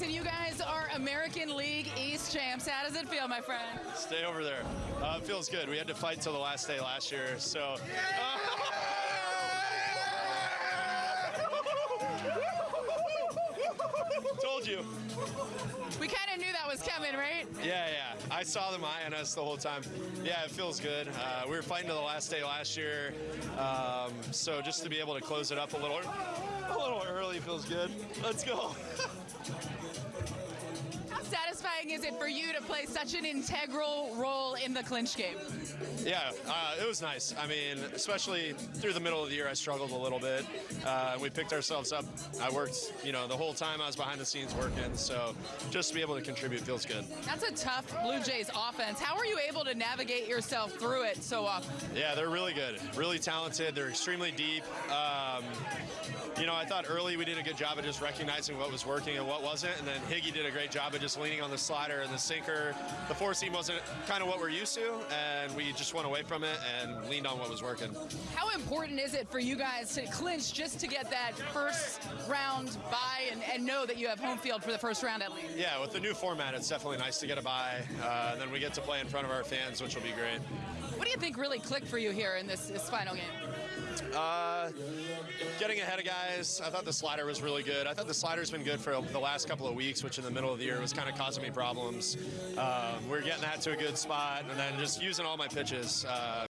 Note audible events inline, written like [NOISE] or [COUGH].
Jason, you guys are American League East champs. How does it feel, my friend? Stay over there. Uh, it feels good. We had to fight till the last day last year, so. [LAUGHS] Told you. We kind of knew that was coming, right? Yeah, yeah. I saw them eyeing us the whole time. Yeah, it feels good. Uh, we were fighting to the last day last year, um, so just to be able to close it up a little, a little early feels good. Let's go. [LAUGHS] How satisfying is it for you to play such an integral role in the clinch game? Yeah, uh, it was nice. I mean, especially through the middle of the year, I struggled a little bit. Uh, we picked ourselves up. I worked, you know, the whole time I was behind the scenes working. So just to be able to contribute feels good. That's a tough Blue Jays offense. How are you able to navigate yourself through it so often? Yeah, they're really good, really talented. They're extremely deep. Um, you know, I thought early we did a good job of just recognizing what was working and what wasn't, and then Higgy did a great job of just leaning on the slider and the sinker. The four seam wasn't kind of what we're used to, and we just went away from it and leaned on what was working. How important is it for you guys to clinch just to get that first round bye and, and know that you have home field for the first round at least? Yeah, with the new format, it's definitely nice to get a bye, uh, and then we get to play in front of our fans, which will be great. What do you think really clicked for you here in this, this final game? Uh, getting ahead of guys. I thought the slider was really good. I thought the slider's been good for the last couple of weeks, which in the middle of the year was kind of causing me problems. Um, we are getting that to a good spot, and then just using all my pitches. Uh,